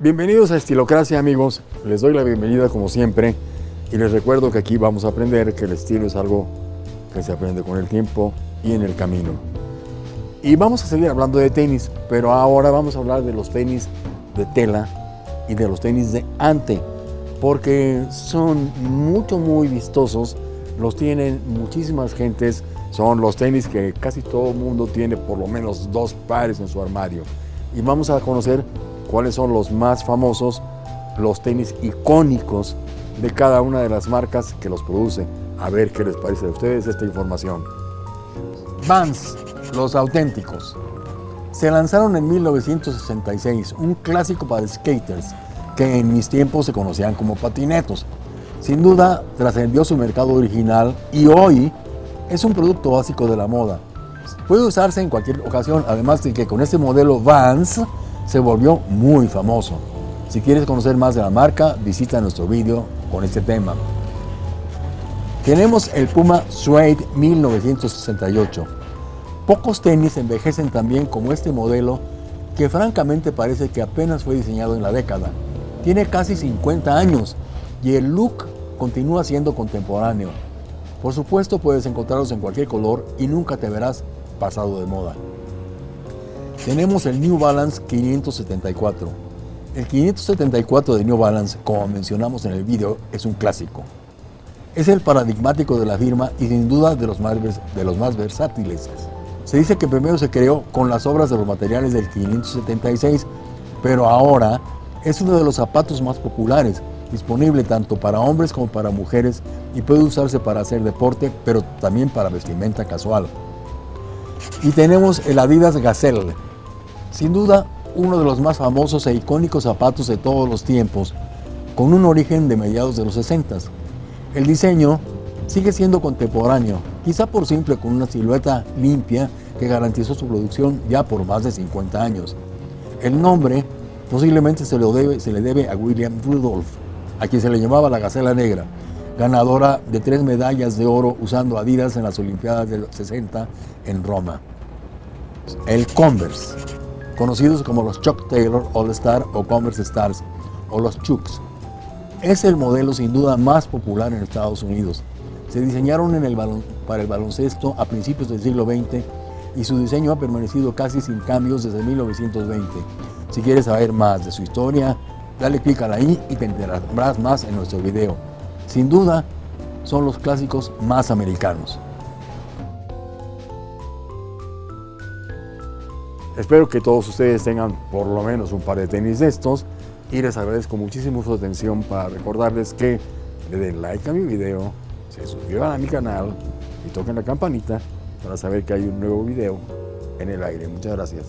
Bienvenidos a Estilocracia amigos, les doy la bienvenida como siempre y les recuerdo que aquí vamos a aprender que el estilo es algo que se aprende con el tiempo y en el camino. Y vamos a seguir hablando de tenis, pero ahora vamos a hablar de los tenis de tela y de los tenis de ante, porque son mucho muy vistosos, los tienen muchísimas gentes, son los tenis que casi todo el mundo tiene por lo menos dos pares en su armario. Y vamos a conocer cuáles son los más famosos, los tenis icónicos de cada una de las marcas que los produce. A ver qué les parece a ustedes esta información. Vans, los auténticos. Se lanzaron en 1966, un clásico para skaters que en mis tiempos se conocían como patinetos. Sin duda trascendió su mercado original y hoy es un producto básico de la moda. Puede usarse en cualquier ocasión, además de que con este modelo Vans se volvió muy famoso. Si quieres conocer más de la marca, visita nuestro vídeo con este tema. Tenemos el Puma Suede 1968. Pocos tenis envejecen tan bien como este modelo que francamente parece que apenas fue diseñado en la década. Tiene casi 50 años y el look continúa siendo contemporáneo. Por supuesto puedes encontrarlos en cualquier color y nunca te verás pasado de moda. Tenemos el New Balance 574. El 574 de New Balance, como mencionamos en el video, es un clásico. Es el paradigmático de la firma y sin duda de los, más, de los más versátiles. Se dice que primero se creó con las obras de los materiales del 576, pero ahora es uno de los zapatos más populares, disponible tanto para hombres como para mujeres y puede usarse para hacer deporte, pero también para vestimenta casual. Y tenemos el Adidas Gazelle, sin duda, uno de los más famosos e icónicos zapatos de todos los tiempos, con un origen de mediados de los 60. El diseño sigue siendo contemporáneo, quizá por simple con una silueta limpia que garantizó su producción ya por más de 50 años. El nombre posiblemente se, lo debe, se le debe a William Rudolph, a quien se le llamaba la Gacela Negra, ganadora de tres medallas de oro usando Adidas en las Olimpiadas del 60 en Roma. El Converse conocidos como los Chuck Taylor All Star o Converse Stars o los Chucks. Es el modelo sin duda más popular en Estados Unidos. Se diseñaron para el baloncesto a principios del siglo XX y su diseño ha permanecido casi sin cambios desde 1920. Si quieres saber más de su historia, dale clic a la i y te enterarás más en nuestro video. Sin duda, son los clásicos más americanos. Espero que todos ustedes tengan por lo menos un par de tenis de estos y les agradezco muchísimo su atención para recordarles que le den like a mi video, se suscriban a mi canal y toquen la campanita para saber que hay un nuevo video en el aire. Muchas gracias.